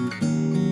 Música